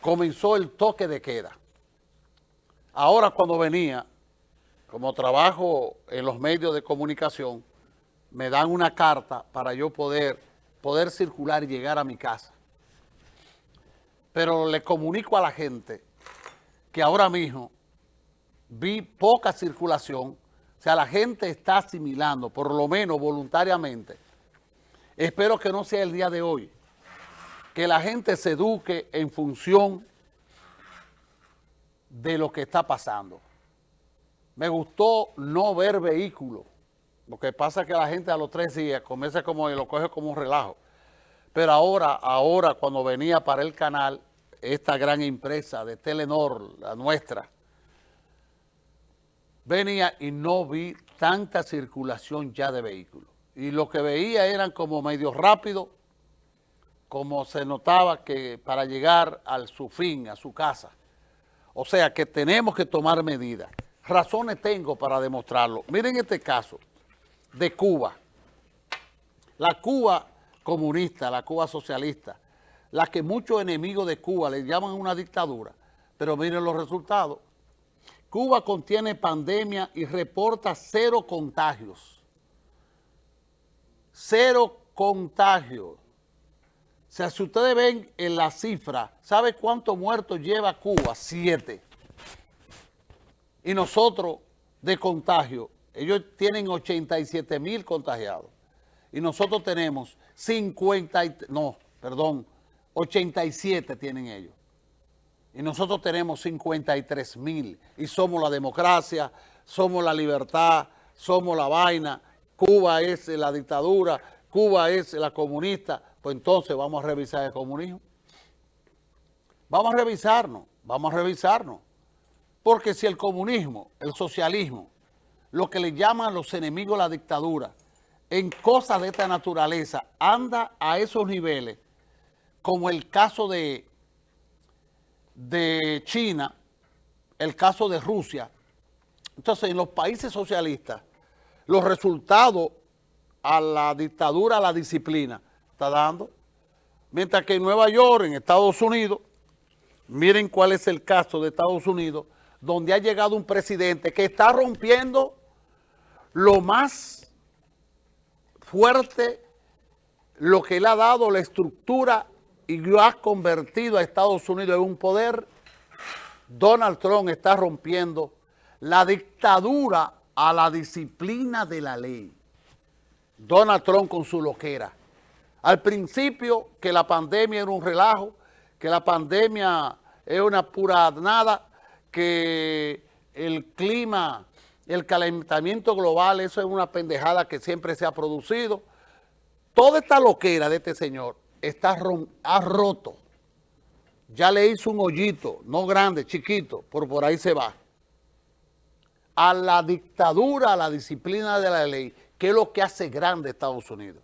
comenzó el toque de queda. Ahora cuando venía, como trabajo en los medios de comunicación, me dan una carta para yo poder, poder circular y llegar a mi casa. Pero le comunico a la gente que ahora mismo vi poca circulación, o sea, la gente está asimilando, por lo menos voluntariamente. Espero que no sea el día de hoy, que la gente se eduque en función de lo que está pasando. Me gustó no ver vehículos. Lo que pasa es que la gente a los tres días comienza como y lo coge como un relajo. Pero ahora, ahora cuando venía para el canal, esta gran empresa de Telenor, la nuestra, venía y no vi tanta circulación ya de vehículos. Y lo que veía eran como medio rápido, como se notaba que para llegar a su fin, a su casa. O sea que tenemos que tomar medidas. Razones tengo para demostrarlo. Miren este caso de Cuba. La Cuba comunista, la Cuba socialista, la que muchos enemigos de Cuba le llaman una dictadura, pero miren los resultados. Cuba contiene pandemia y reporta cero contagios. Cero contagios. O sea, si ustedes ven en la cifra, ¿sabe cuántos muertos lleva Cuba? Siete. Y nosotros, de contagio, ellos tienen 87 mil contagiados. Y nosotros tenemos 50, no, perdón, 87 tienen ellos. Y nosotros tenemos 53 mil. Y somos la democracia, somos la libertad, somos la vaina. Cuba es la dictadura, Cuba es la comunista. Pues entonces vamos a revisar el comunismo. Vamos a revisarnos, vamos a revisarnos. Porque si el comunismo, el socialismo, lo que le llaman los enemigos la dictadura, en cosas de esta naturaleza, anda a esos niveles, como el caso de, de China, el caso de Rusia. Entonces, en los países socialistas, los resultados a la dictadura, a la disciplina, está dando. Mientras que en Nueva York, en Estados Unidos, miren cuál es el caso de Estados Unidos, donde ha llegado un presidente que está rompiendo lo más fuerte, lo que le ha dado la estructura y lo ha convertido a Estados Unidos en un poder, Donald Trump está rompiendo la dictadura a la disciplina de la ley. Donald Trump con su loquera. Al principio que la pandemia era un relajo, que la pandemia es una pura nada, que el clima, el calentamiento global, eso es una pendejada que siempre se ha producido. Toda esta loquera de este señor está ha roto. Ya le hizo un hoyito, no grande, chiquito, por por ahí se va. A la dictadura, a la disciplina de la ley, que es lo que hace grande Estados Unidos.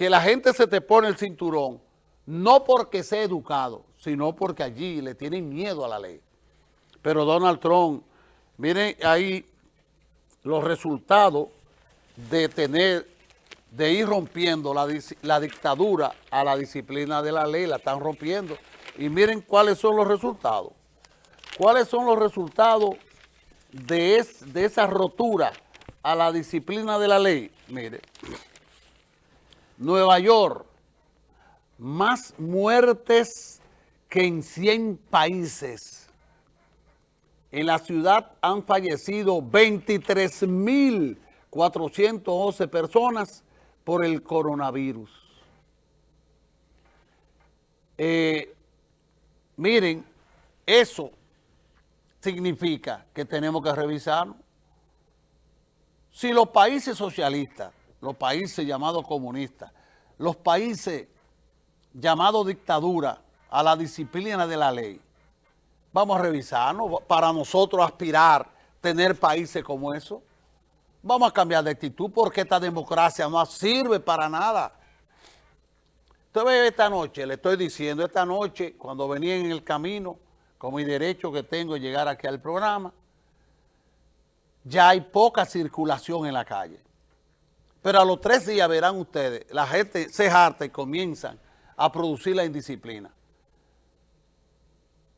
Que la gente se te pone el cinturón, no porque sea educado, sino porque allí le tienen miedo a la ley. Pero Donald Trump, miren ahí los resultados de tener de ir rompiendo la, dictadura a la disciplina de la ley, la están rompiendo. Y miren cuáles son los resultados. ¿Cuáles son los resultados de, de esa rotura a la disciplina de la ley? Mire, Nueva York, más muertes que en 100 países. En la ciudad han fallecido 23.411 personas por el coronavirus. Eh, miren, eso significa que tenemos que revisarnos. Si los países socialistas, los países llamados comunistas, los países llamados dictadura a la disciplina de la ley, vamos a revisarnos para nosotros aspirar tener países como eso. Vamos a cambiar de actitud porque esta democracia no sirve para nada. Usted ve esta noche, le estoy diciendo, esta noche, cuando venía en el camino, con mi derecho que tengo de llegar aquí al programa, ya hay poca circulación en la calle. Pero a los tres días verán ustedes, la gente se harta y comienzan a producir la indisciplina.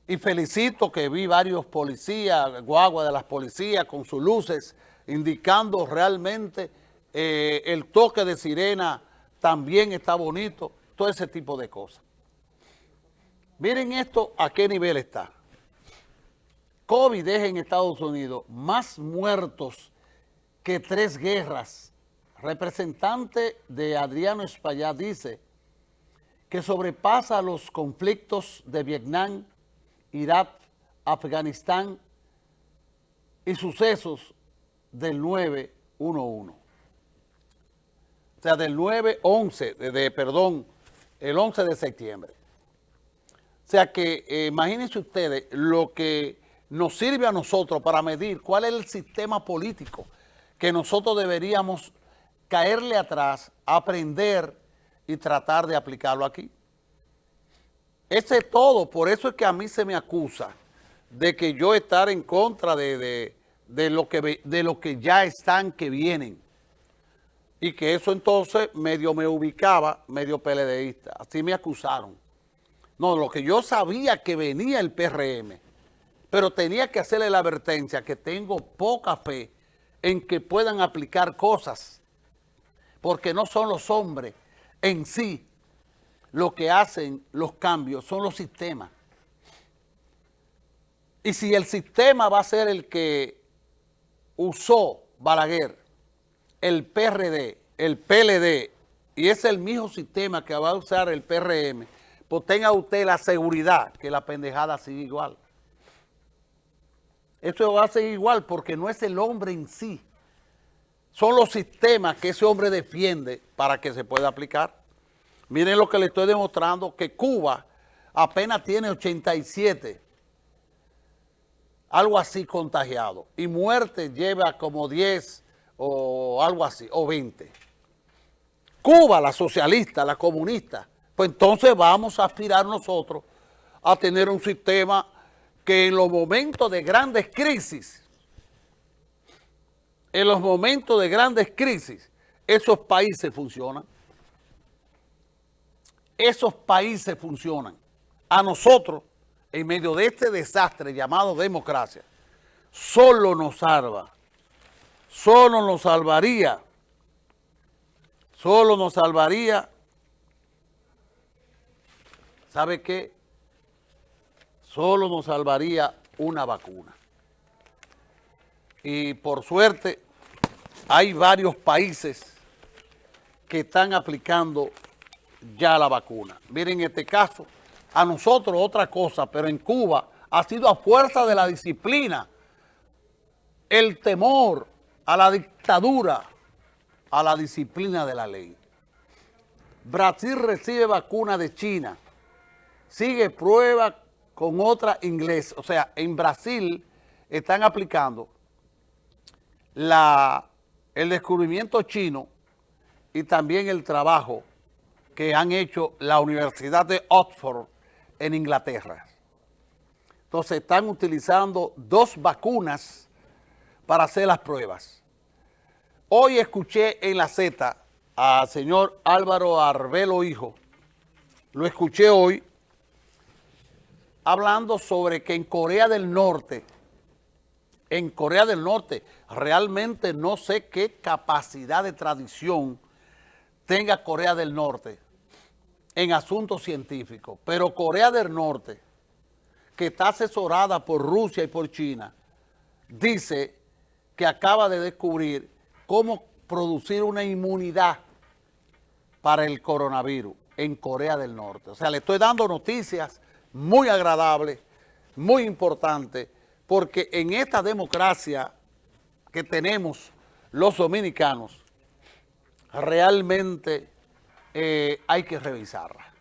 y felicito que vi varios policías, guagua de las policías con sus luces, indicando realmente eh, el toque de sirena también está bonito, todo ese tipo de cosas. Miren esto a qué nivel está. COVID deja en Estados Unidos más muertos que tres guerras. Representante de Adriano Espaillat dice que sobrepasa los conflictos de Vietnam, Irak, Afganistán y sucesos del 911. O sea, del 9-11, de, perdón, el 11 de septiembre. O sea que eh, imagínense ustedes lo que nos sirve a nosotros para medir cuál es el sistema político que nosotros deberíamos caerle atrás, aprender y tratar de aplicarlo aquí. Ese es todo, por eso es que a mí se me acusa de que yo estar en contra de, lo, que, de lo que ya están, que vienen. Y que eso entonces medio me ubicaba, medio peledeísta. Así me acusaron. No, lo que yo sabía que venía el PRM, pero tenía que hacerle la advertencia que tengo poca fe en que puedan aplicar cosas, porque no son los hombres en sí lo que hacen los cambios son los sistemas. Y si el sistema va a ser el que usó Balaguer, el PRD, el PLD, y es el mismo sistema que va a usar el PRM, pues tenga usted la seguridad que la pendejada sigue igual. Eso va a seguir igual porque no es el hombre en sí. Son los sistemas que ese hombre defiende para que se pueda aplicar. Miren lo que le estoy demostrando, que Cuba apenas tiene 87, algo así contagiado, y muerte lleva como 10 o algo así, o 20. Cuba, la socialista, la comunista, pues entonces vamos a aspirar nosotros a tener un sistema que en los momentos de grandes crisis, en los momentos de grandes crisis, esos países funcionan esos países funcionan. A nosotros, en medio de este desastre llamado democracia, solo nos salva, solo nos salvaría, solo nos salvaría, ¿sabe qué? Solo nos salvaría una vacuna. Y por suerte, hay varios países que están aplicando ya la vacuna. Miren este caso, a nosotros otra cosa, pero en Cuba ha sido a fuerza de la disciplina, el temor a la dictadura, a la disciplina de la ley. Brasil recibe vacuna de China, sigue prueba con otra inglesa. O sea, en Brasil están aplicando la, el descubrimiento chino y también el trabajo que han hecho la Universidad de Oxford en Inglaterra. Entonces están utilizando dos vacunas para hacer las pruebas. Hoy escuché en la Z al señor Álvaro Arbelo Hijo, lo escuché hoy, hablando sobre que en Corea del Norte, en Corea del Norte, realmente no sé qué capacidad de tradición tenga Corea del Norte en asuntos científicos, pero Corea del Norte, que está asesorada por Rusia y por China, dice que acaba de descubrir cómo producir una inmunidad para el coronavirus en Corea del Norte. O sea, le estoy dando noticias muy agradables, muy importantes, porque en esta democracia que tenemos los dominicanos, realmente eh, hay que revisarla.